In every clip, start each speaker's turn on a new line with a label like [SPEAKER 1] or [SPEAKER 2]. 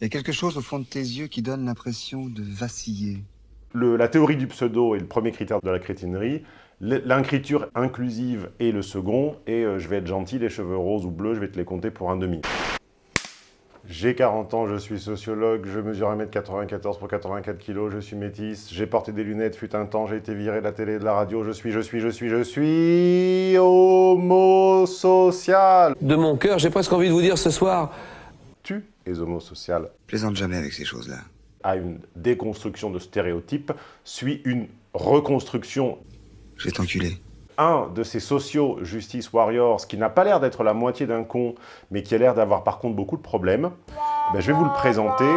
[SPEAKER 1] Il y a quelque chose au fond de tes yeux qui donne l'impression de vaciller.
[SPEAKER 2] Le- la théorie du pseudo est le premier critère de la crétinerie. L- L'écriture inclusive est le second. Et euh, je vais être gentil, les cheveux roses ou bleus, je vais te les compter pour un demi. J'ai 40 ans, je suis sociologue, je mesure 1m94 pour 84 kg, je suis métisse, j'ai porté des lunettes, fut un temps, j'ai été viré de la télé et de la radio, je suis, je suis, je suis, je suis homosocial.
[SPEAKER 3] De mon cœur, j'ai presque envie de vous dire ce soir,
[SPEAKER 2] Tu es homosocial.
[SPEAKER 1] Plaisante jamais avec ces choses-là.
[SPEAKER 2] À une déconstruction de stéréotypes suit une reconstruction
[SPEAKER 1] Je vais t'enculer.
[SPEAKER 2] un de ces sociaux justice warriors qui n'a pas l'air d'être la moitié d'un con, mais qui a l'air d'avoir par contre beaucoup de problèmes, ben, je vais vous le présenter.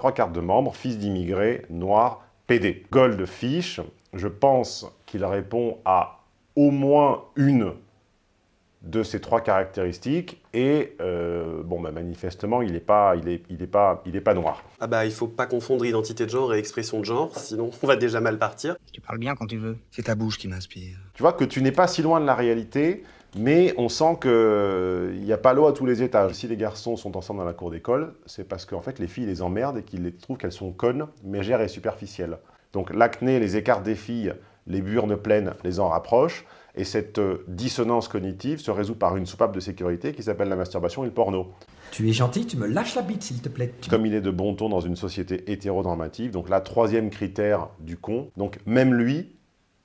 [SPEAKER 2] Trois cartes de membres, fils d'immigrés, noir, PD. Goldfish, je pense qu'il répond à au moins une de ces trois caractéristiques, et euh, bon, ben, manifestement, il n'est pas, il est, il est pas, il est pas noir.
[SPEAKER 4] Ah bah il faut pas confondre identité de genre et expression de genre, sinon on va déjà mal partir.
[SPEAKER 5] Tu parles bien quand tu veux.
[SPEAKER 1] C'est ta bouche qui m'inspire.
[SPEAKER 2] Tu vois que tu n'es pas si loin de la réalité, mais on sent qu'il n'y a pas l'eau à tous les étages. Si les garçons sont ensemble dans la cour d'école, c'est parce qu'en fait les filles les emmerdent et qu'ils les trouvent qu'elles sont connes, mégères et superficielles. Donc l'acné, les écarts des filles, les burnes pleines les en rapprochent, et cette euh, dissonance cognitive se résout par une soupape de sécurité qui s'appelle la masturbation et le porno.
[SPEAKER 6] Tu es gentil, tu me lâches la bite s'il te plaît.
[SPEAKER 2] Comme il est de bon ton dans une société hétéronormative, donc là, troisième critère du con. Donc même lui,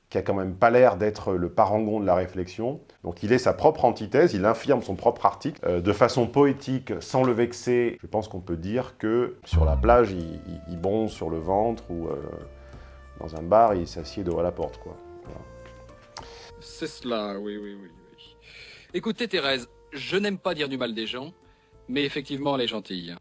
[SPEAKER 2] qui a quand même pas l'air d'être le parangon de la réflexion, donc il est sa propre antithèse, il infirme son propre article, euh, de façon poétique, sans le vexer. Je pense qu'on peut dire que sur la plage, il, il- il bronze sur le ventre, ou euh, dans un bar, il s'assied devant la porte, quoi. Voilà.
[SPEAKER 7] C'est cela, oui, oui, oui, oui. Écoutez, Thérèse, je n'aime pas dire du mal des gens, mais effectivement, elle est gentille.